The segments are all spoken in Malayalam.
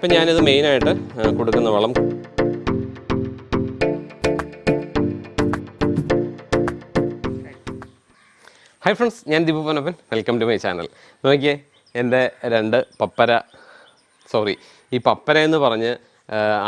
ഇപ്പം ഞാനിത് മെയിനായിട്ട് കൊടുക്കുന്ന വളം. ഹായ് ഫ്രണ്ട്സ് ഞാൻ Deepu Panappan welcome to my channel നോക്കിയേ എന്റെ രണ്ട് പപ്പര സോറി ഈ പപ്പര എന്ന് പറഞ്ഞ്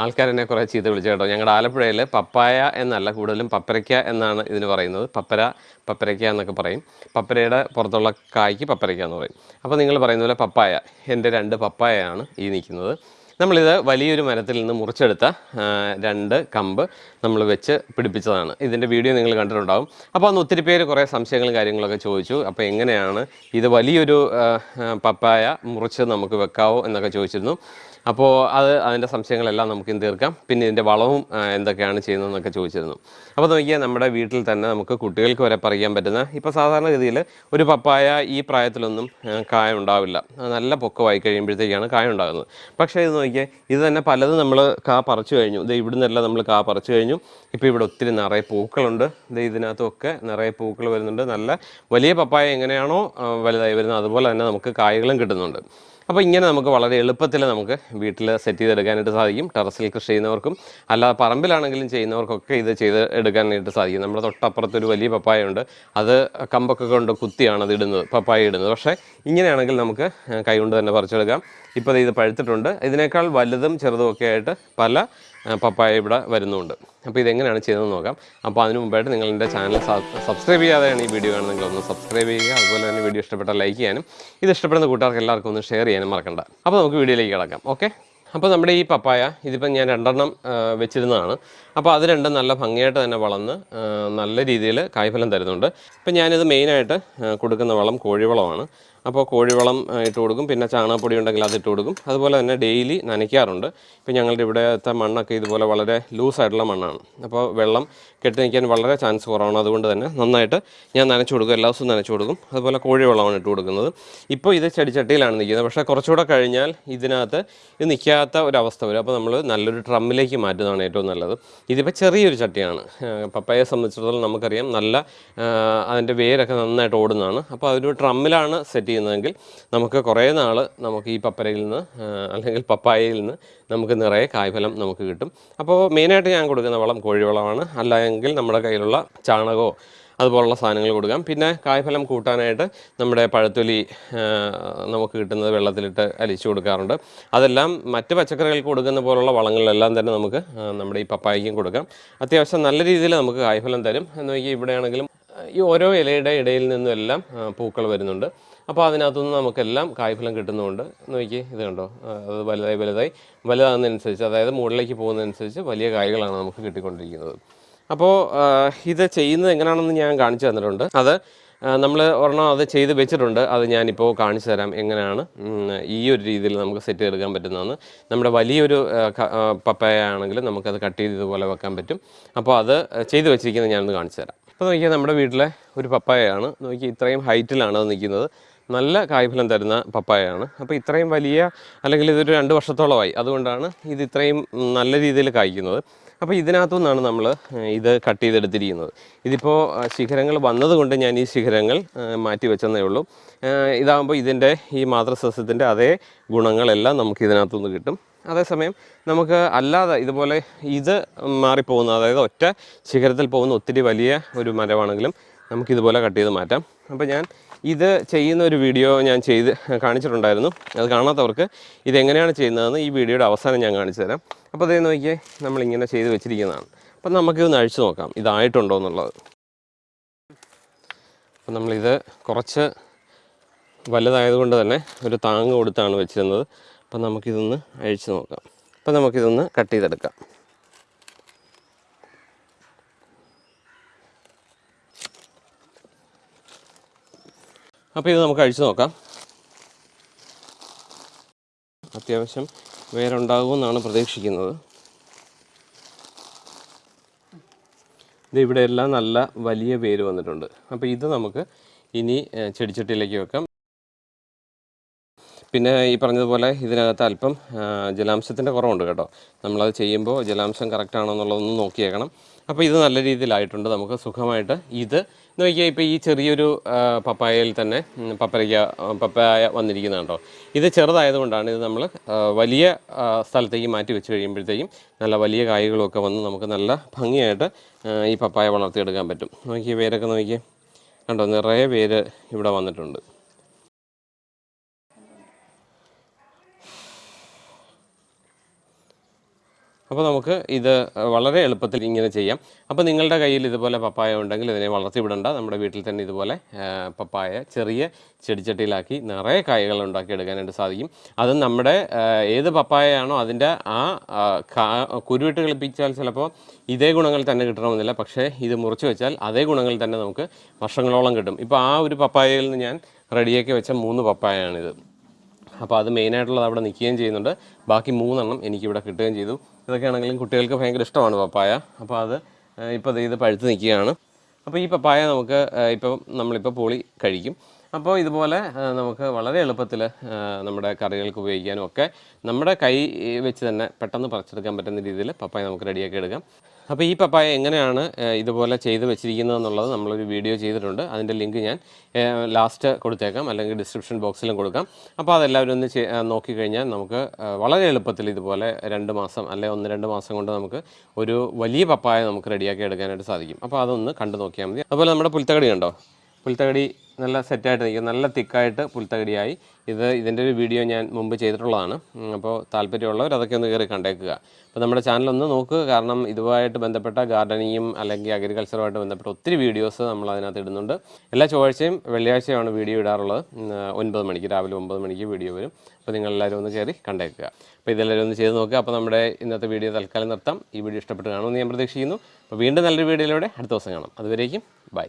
ആൾക്കാരെന്നെ കുറേ ചീത്ത വിളിച്ചു കേട്ടോ. ഞങ്ങളുടെ ആലപ്പുഴയിൽ പപ്പായ എന്നല്ല കൂടുതലും പപ്പരയ്ക്ക എന്നാണ് ഇതിന് പറയുന്നത്. പപ്പര പപ്പരയ്ക്ക എന്നൊക്കെ പറയും. പപ്പരയുടെ പുറത്തുള്ള കായ്ക്ക് പപ്പരയ്ക്ക എന്ന് പറയും. അപ്പോൾ നിങ്ങൾ പറയുന്ന പോലെ പപ്പായ എന്റെ രണ്ട് പപ്പായയാണ് ഈ നിൽക്കുന്നത്. നമ്മളിത് വലിയൊരു മരത്തിൽ നിന്ന് മുറിച്ചെടുത്ത രണ്ട് കമ്പ് നമ്മൾ വെച്ച് പിടിപ്പിച്ചതാണ്. ഇതിന്റെ വീഡിയോ നിങ്ങൾ കണ്ടിട്ടുണ്ടാകും അപ്പോൾ അന്ന് ഒത്തിരി പേര് കുറേ സംശയങ്ങളും കാര്യങ്ങളൊക്കെ ചോദിച്ചു. അപ്പോൾ എങ്ങനെയാണ് ഇത് വലിയൊരു പപ്പായ മുറിച്ച് നമുക്ക് വെക്കാവോ എന്നൊക്കെ ചോദിച്ചിരുന്നു. അപ്പോൾ അത് അതിന്റെ സംശയങ്ങളെല്ലാം നമുക്ക് തീർക്കാം. പിന്നെ ഇതിന്റെ വളവും എന്തൊക്കെയാണ് ചെയ്യുന്നതെന്നൊക്കെ ചോദിച്ചിരുന്നു. അപ്പോൾ നോക്കിയാൽ നമ്മുടെ വീട്ടിൽ തന്നെ നമുക്ക് കുട്ടികൾക്ക് വരെ പറയാൻ പറ്റുന്ന ഇപ്പോൾ സാധാരണഗതിയിൽ ഒരു പപ്പായ ഈ പ്രായത്തിലൊന്നും കായ ഉണ്ടാവില്ല. നല്ല പൊക്കമായി കഴിയുമ്പോഴത്തേക്കാണ് കായ ഉണ്ടാകുന്നത്. പക്ഷേ ഇത് നോക്കിയാൽ ഇത് തന്നെ പലതും നമ്മൾ കാ പറിച്ചു കഴിഞ്ഞു. ഇത് ഇവിടുന്നെല്ലാം നമ്മൾ കാ പറിച്ചു കഴിഞ്ഞു. ഇപ്പോൾ ഇവിടെ ഒത്തിരി നിറയെ പൂക്കളുണ്ട്. ഇത് ഇതിനകത്തൊക്കെ നിറയെ പൂക്കൾ വരുന്നുണ്ട്. നല്ല വലിയ പപ്പായ എങ്ങനെയാണോ വലുതായി വരുന്നത്. അതുപോലെ തന്നെ നമുക്ക് കായകളും കിട്ടുന്നുണ്ട്. അപ്പോൾ ഇങ്ങനെ നമുക്ക് വളരെ എളുപ്പത്തിൽ നമുക്ക് വീട്ടിൽ സെറ്റ് ചെയ്തെടുക്കാനായിട്ട് സാധിക്കും. ടെറസിൽ കൃഷി ചെയ്യുന്നവർക്കും അല്ലാതെ പറമ്പിലാണെങ്കിലും ചെയ്യുന്നവർക്കൊക്കെ ഇത് ചെയ്ത് എടുക്കാനായിട്ട് സാധിക്കും. നമ്മുടെ തൊട്ടപ്പുറത്ത് ഒരു വലിയ പപ്പായ ഉണ്ട്. അത് കമ്പൊക്കെ കൊണ്ട് കുത്തിയാണ് അത് ഇടുന്നത് പപ്പായ ഇടുന്നത്. പക്ഷേ ഇങ്ങനെയാണെങ്കിൽ നമുക്ക് കൈകൊണ്ട് തന്നെ പറിച്ചെടുക്കാം. ഇപ്പോൾ ഇത് പഴുത്തിട്ടുണ്ട്. ഇതിനേക്കാൾ വലുതും ചെറുതും ഒക്കെ ആയിട്ട് പല പപ്പായ ഇവിടെ വരുന്നുണ്ട്. അപ്പോൾ ഇതെങ്ങനെയാണ് ചെയ്തതെന്ന് നോക്കാം. അപ്പോൾ അതിന് മുമ്പായിട്ട് നിങ്ങൾ എന്റെ ചാനൽ സബ്സ്ക്രൈബ് ചെയ്യാതെയാണ് ഈ വീഡിയോ കാണുന്നെങ്കിൽ ഒന്ന് സബ്സ്ക്രൈബ് ചെയ്യുക. അതുപോലെ തന്നെ വീഡിയോ ഇഷ്ടപ്പെട്ടാൽ ലൈക്ക് ചെയ്യാനും ഇത് ഇഷ്ടപ്പെടുന്ന കൂട്ടുകാർക്ക് എല്ലാവർക്കും ഒന്ന് ഷെയർ ചെയ്യാനും മറക്കണ്ട. അപ്പോൾ നമുക്ക് വീഡിയോയിലേക്ക് കിടക്കാം. ഓക്കെ അപ്പോൾ നമ്മുടെ ഈ പപ്പായ ഇതിപ്പം ഞാൻ രണ്ടെണ്ണം വെച്ചിരുന്നതാണ്. അപ്പോൾ അത് രണ്ടും നല്ല ഭംഗിയായിട്ട് തന്നെ വളർന്ന് നല്ല രീതിയിൽ കായ്ഫലം തരുന്നുണ്ട്. ഇപ്പം ഞാനിത് മെയിനായിട്ട് കൊടുക്കുന്ന വളം കോഴിവളമാണ്. അപ്പോൾ കോഴിവളം ഇട്ട് കൊടുക്കും. പിന്നെ ചാണകപ്പൊടി ഉണ്ടെങ്കിൽ അത് ഇട്ട് കൊടുക്കും. അതുപോലെ തന്നെ ഡെയിലി നനയ്ക്കാറുണ്ട്. ഇപ്പം ഞങ്ങളുടെ ഇവിടുത്തെ മണ്ണൊക്കെ ഇതുപോലെ വളരെ ലൂസായിട്ടുള്ള മണ്ണാണ്. അപ്പോൾ വെള്ളം കെട്ടി നിൽക്കാൻ വളരെ ചാൻസ് കുറവാണ്. അതുകൊണ്ട് തന്നെ നന്നായിട്ട് ഞാൻ നനച്ചു കൊടുക്കും. എല്ലാ ദിവസവും നനച്ചു കൊടുക്കും. അതുപോലെ കോഴിവളമാണ് ഇട്ട് കൊടുക്കുന്നത്. ഇപ്പോൾ ഇത് ചെടിച്ചട്ടിയിലാണ് നിൽക്കുന്നത്. പക്ഷേ കുറച്ചുകൂടെ കഴിഞ്ഞാൽ ഇതിനകത്ത് ഇത് നിൽക്കാത്ത ഒരവസ്ഥ വരും. അപ്പോൾ നമ്മൾ നല്ലൊരു ട്രമ്മിലേക്ക് മാറ്റുന്നതാണ് ഏറ്റവും നല്ലത്. ഇതിപ്പോൾ ചെറിയൊരു ചട്ടിയാണ്. പപ്പയെ സംബന്ധിച്ചിടത്തോളം നമുക്കറിയാം. നല്ല അതിന്റെ വേരൊക്കെ നന്നായിട്ട് ഓടുന്നതാണ്. അപ്പോൾ അതൊരു ട്രമ്മിലാണ് സെറ്റ് ചെയ്യുന്നതെങ്കിൽ നമുക്ക് കുറേ നാൾ നമുക്ക് ഈ പപ്പരയിൽ നിന്ന് അല്ലെങ്കിൽ പപ്പായയിൽ നിന്ന് നമുക്ക് നിറയെ കായ്ഫലം നമുക്ക് കിട്ടും. അപ്പോൾ മെയിനായിട്ട് ഞാൻ കൊടുക്കുന്ന വളം കോഴിവളമാണ്. അല്ലെങ്കിൽ നമ്മുടെ കയ്യിലുള്ള ചാണകമോ അതുപോലുള്ള സാധനങ്ങൾ കൊടുക്കാം. പിന്നെ കായ്ഫലം കൂട്ടാനായിട്ട് നമ്മുടെ പഴത്തൊലി നമുക്ക് കിട്ടുന്നത് വെള്ളത്തിലിട്ട് അലിച്ചു കൊടുക്കാറുണ്ട്. അതെല്ലാം മറ്റ് പച്ചക്കറികൾക്ക് കൊടുക്കുന്ന പോലുള്ള വളങ്ങളിലെല്ലാം തന്നെ നമുക്ക് നമ്മുടെ ഈ പപ്പായയ്ക്കും കൊടുക്കാം. അത്യാവശ്യം നല്ല രീതിയിൽ നമുക്ക് കായ്ഫലം തരും. എന്ന് നോക്കി ഇവിടെയാണെങ്കിലും ഈ ഓരോ ഇലയുടെ ഇടയിൽ നിന്നും എല്ലാം പൂക്കൾ വരുന്നുണ്ട്. അപ്പോൾ അതിനകത്തുനിന്ന് നമുക്കെല്ലാം കായ്ഫലം കിട്ടുന്നുണ്ട് നോക്കി ഇത് കണ്ടോ? അത് വലുതായി വലുതായി. വലുതാകുന്നതനുസരിച്ച് അതായത് മുകളിലേക്ക് പോകുന്നതനുസരിച്ച് വലിയ കായ്കളാണ് നമുക്ക് കിട്ടിക്കൊണ്ടിരിക്കുന്നത്. അപ്പോൾ ഇത് ചെയ്യുന്നത് എങ്ങനെയാണെന്ന് ഞാൻ കാണിച്ചു തന്നിട്ടുണ്ട്. അത് നമ്മൾ ഒരെണ്ണം അത് ചെയ്ത് വെച്ചിട്ടുണ്ട്. അത് ഞാനിപ്പോൾ കാണിച്ചു തരാം എങ്ങനെയാണ് ഈ ഒരു രീതിയിൽ നമുക്ക് സെറ്റ് എടുക്കാൻ പറ്റുന്നതെന്ന്. നമ്മുടെ വലിയൊരു പപ്പായ ആണെങ്കിൽ നമുക്കത് കട്ട് ചെയ്ത് ഇതുപോലെ വെക്കാൻ പറ്റും. അപ്പോൾ അത് ചെയ്ത് വെച്ചിരിക്കുന്നത് ഞാനൊന്ന് കാണിച്ചു തരാം. അപ്പോൾ നോക്കിയാൽ നമ്മുടെ വീട്ടിലെ ഒരു പപ്പായയാണ്. നോക്കി ഇത്രയും ഹൈറ്റിലാണ് അത് നിൽക്കുന്നത്. നല്ല കായ്ഫലം തരുന്ന പപ്പായയാണ്. അപ്പോൾ ഇത്രയും വലിയ അല്ലെങ്കിൽ ഇതൊരു രണ്ട് വർഷത്തോളമായി. അതുകൊണ്ടാണ് ഇത് ഇത്രയും നല്ല രീതിയിൽ കായ്ക്കുന്നത്. അപ്പോൾ ഇതിനകത്തു നിന്നാണ് നമ്മൾ ഇത് കട്ട് ചെയ്തെടുത്തിരിക്കുന്നത്. ഇതിപ്പോൾ ശിഖരങ്ങൾ വന്നതുകൊണ്ട് ഞാൻ ഈ ശിഖരങ്ങൾ മാറ്റി വെച്ചെന്നേ ഉള്ളൂ. ഇതാകുമ്പോൾ ഇതിന്റെ ഈ മാതൃസസ്യത്തിന്റെ അതേ ഗുണങ്ങളെല്ലാം നമുക്ക് ഇതിനകത്തുനിന്ന് കിട്ടും. അതേസമയം നമുക്ക് അല്ലാതെ ഇതുപോലെ ഇത് മാറിപ്പോകുന്ന അതായത് ഒറ്റ ശിഖരത്തിൽ പോകുന്ന ഒത്തിരി വലിയ ഒരു മരമാണെങ്കിലും നമുക്കിതുപോലെ കട്ട് ചെയ്ത് മാറ്റാം. അപ്പോൾ ഞാൻ ഇത് ചെയ്യുന്ന ഒരു വീഡിയോ ഞാൻ ചെയ്ത് കാണിച്ചിട്ടുണ്ടായിരുന്നു. അത് കാണാത്തവർക്ക് ഇതെങ്ങനെയാണ് ചെയ്യുന്നതെന്ന് ഈ വീഡിയോയുടെ അവസാനം ഞാൻ കാണിച്ചു തരാം. അപ്പോൾ അതേ നോക്കിയേ നമ്മളിങ്ങനെ ചെയ്ത് വെച്ചിരിക്കുന്നതാണ്. അപ്പം നമുക്കിതൊന്ന് അഴിച്ചു നോക്കാം. ഇതായിട്ടുണ്ടോ എന്നുള്ളത്. അപ്പം നമ്മളിത് കുറച്ച് വലുതായതുകൊണ്ട് തന്നെ ഒരു താങ്ങ് കൊടുത്താണ് വെച്ചിരുന്നത്. അപ്പം നമുക്കിതൊന്ന് അഴിച്ചു നോക്കാം. അപ്പം നമുക്കിതൊന്ന് കട്ട് ചെയ്തെടുക്കാം. അപ്പോൾ ഇത് നമുക്ക് അഴിച്ചു നോക്കാം. അത്യാവശ്യം വേരുണ്ടാകുമെന്നാണ് പ്രതീക്ഷിക്കുന്നത്. ഇത് ഇവിടെ എല്ലാം നല്ല വലിയ വേര് വന്നിട്ടുണ്ട്. അപ്പോൾ ഇത് നമുക്ക് ഇനി ചെടിച്ചട്ടിയിലേക്ക് വെക്കാം. പിന്നെ ഈ പറഞ്ഞതുപോലെ ഇതിനകത്ത് അല്പം ജലാംശത്തിന്റെ കുറവുണ്ട് കേട്ടോ. നമ്മളത് ചെയ്യുമ്പോൾ ജലാംശം കറക്റ്റ് ആണോ എന്നുള്ളതൊന്ന് നോക്കിയേക്കണം. അപ്പോൾ ഇത് നല്ല രീതിയിലായിട്ടുണ്ട്. നമുക്ക് സുഖമായിട്ട് ഇത് നോക്കിയാൽ ഇപ്പോൾ ഈ ചെറിയൊരു പപ്പായയിൽ തന്നെ പപ്പരയ്ക്ക പപ്പായ കേട്ടോ. ഇത് ചെറുതായതുകൊണ്ടാണ് ഇത് നമ്മൾ വലിയ സ്ഥലത്തേക്ക് മാറ്റി വെച്ച് കഴിയുമ്പോഴത്തേക്കും നല്ല വലിയ കായ്കളൊക്കെ വന്ന് നമുക്ക് നല്ല ഭംഗിയായിട്ട് ഈ പപ്പായ വളർത്തിയെടുക്കാൻ പറ്റും. നോക്കിയേ വേരൊക്കെ നോക്കിയേ. കണ്ടോ നിറയെ വേര് ഇവിടെ വന്നിട്ടുണ്ട്. അപ്പോൾ നമുക്ക് ഇത് വളരെ എളുപ്പത്തിൽ ഇങ്ങനെ ചെയ്യാം. അപ്പോൾ നിങ്ങളുടെ കയ്യിൽ ഇതുപോലെ പപ്പായ ഉണ്ടെങ്കിൽ ഇതിനെ വളർത്തിവിടണ്ട നമ്മുടെ വീട്ടിൽ തന്നെ ഇതുപോലെ പപ്പായ ചെറിയ ചെടിച്ചട്ടിയിലാക്കി നിറയെ കായകൾ ഉണ്ടാക്കി ഉണ്ടാക്കിയെടുക്കാനായിട്ട് സാധിക്കും. അത് നമ്മുടെ ഏത് പപ്പായയാണോ അതിന്റെ ആ കുരുവിട്ട് കളിപ്പിച്ചാൽ ചിലപ്പോൾ ഇതേ ഗുണങ്ങൾ തന്നെ കിട്ടണമെന്നില്ല. പക്ഷേ ഇത് മുറിച്ച് വെച്ചാൽ അതേ ഗുണങ്ങൾ തന്നെ നമുക്ക് വർഷങ്ങളോളം കിട്ടും. ഇപ്പോൾ ആ ഒരു പപ്പായയിൽ നിന്ന് ഞാൻ റെഡിയാക്കി വെച്ച മൂന്ന് പപ്പായയാണിത്. അപ്പോൾ അത് മെയിനായിട്ടുള്ളത് അവിടെ നിൽക്കുകയും ചെയ്യുന്നുണ്ട്. ബാക്കി മൂന്നെണ്ണം എനിക്കിവിടെ കിട്ടുകയും ചെയ്തു. ഇതൊക്കെയാണെങ്കിലും കുട്ടികൾക്ക് ഭയങ്കര ഇഷ്ടമാണ് പപ്പായ. അപ്പോൾ അത് ഇപ്പോൾ ഇത് പഴുത്ത് നിൽക്കുകയാണ്. അപ്പോൾ ഈ പപ്പായ നമുക്ക് ഇപ്പം നമ്മളിപ്പോൾ പൊളി കഴിക്കും. അപ്പോൾ ഇതുപോലെ നമുക്ക് വളരെ എളുപ്പത്തിൽ നമ്മുടെ കറികൾക്ക് ഉപയോഗിക്കാനും ഒക്കെ നമ്മുടെ കൈ വെച്ച് തന്നെ പെട്ടെന്ന് പറിച്ചെടുക്കാൻ പറ്റുന്ന രീതിയിൽ പപ്പായ നമുക്ക് റെഡിയാക്കി എടുക്കാം. അപ്പോൾ ഈ പപ്പായ എങ്ങനെയാണ് ഇതുപോലെ ചെയ്ത് വെച്ചിരിക്കുന്നത് എന്നുള്ളത് നമ്മളൊരു വീഡിയോ ചെയ്തിട്ടുണ്ട്. അതിന്റെ ലിങ്ക് ഞാൻ ലാസ്റ്റ് കൊടുത്തേക്കാം അല്ലെങ്കിൽ ഡിസ്ക്രിപ്ഷൻ ബോക്സിലും കൊടുക്കാം. അപ്പോൾ അതെല്ലാവരും ഒന്ന് നോക്കിക്കഴിഞ്ഞാൽ നമുക്ക് വളരെ എളുപ്പത്തിൽ ഇതുപോലെ രണ്ട് മാസം അല്ലെങ്കിൽ ഒന്ന് രണ്ട് മാസം കൊണ്ട് നമുക്ക് ഒരു വലിയ പപ്പായ നമുക്ക് റെഡിയാക്കി എടുക്കാനായിട്ട് സാധിക്കും. അപ്പോൾ അതൊന്ന് കണ്ടു നോക്കിയാൽ മതി. അതുപോലെ നമ്മുടെ പുൽത്തകടി കണ്ടോ? പുൽത്തകടി നല്ല സെറ്റായിട്ട് നിൽക്കും. നല്ല തിക്കായിട്ട് പുൽത്തകടിയായി. ഇത് ഇതിന്റെ ഒരു വീഡിയോ ഞാൻ മുമ്പ് ചെയ്തിട്ടുള്ളതാണ്. അപ്പോൾ താല്പര്യമുള്ളവർ അതൊക്കെ ഒന്ന് കയറി കണ്ടേക്കുക. അപ്പോൾ നമ്മുടെ ചാനലൊന്ന് നോക്കുക. കാരണം ഇതുമായിട്ട് ബന്ധപ്പെട്ട ഗാർഡനിങ്ങും അല്ലെങ്കിൽ അഗ്രികൾച്ചറുമായിട്ട് ബന്ധപ്പെട്ട ഒത്തിരി വീഡിയോസ് നമ്മൾ അതിനകത്ത് ഇടുന്നുണ്ട്. എല്ലാ ചൊവ്വാഴ്ചയും വെള്ളിയാഴ്ചയാണ് വീഡിയോ ഇടാറുള്ളത്. ഒൻപത് മണിക്ക് രാവിലെ ഒമ്പത് മണിക്ക് വീഡിയോ വരും. അപ്പോൾ നിങ്ങളെല്ലാവരും ഒന്ന് കയറി കണ്ടേക്കുക. അപ്പോൾ ഇതെല്ലാവരും ഒന്ന് ചെയ്ത് നോക്കുക. അപ്പോൾ നമ്മുടെ ഇന്നത്തെ വീഡിയോ തൽക്കാലം നിർത്താം. ഈ വീഡിയോ ഇഷ്ടപ്പെട്ട് കാണുമെന്ന് ഞാൻ പ്രതീക്ഷിക്കുന്നു. അപ്പോൾ വീണ്ടും നല്ലൊരു വീഡിയോയിലൂടെ അടുത്ത ദിവസം കാണാം. അതുവരേക്കും ബൈ.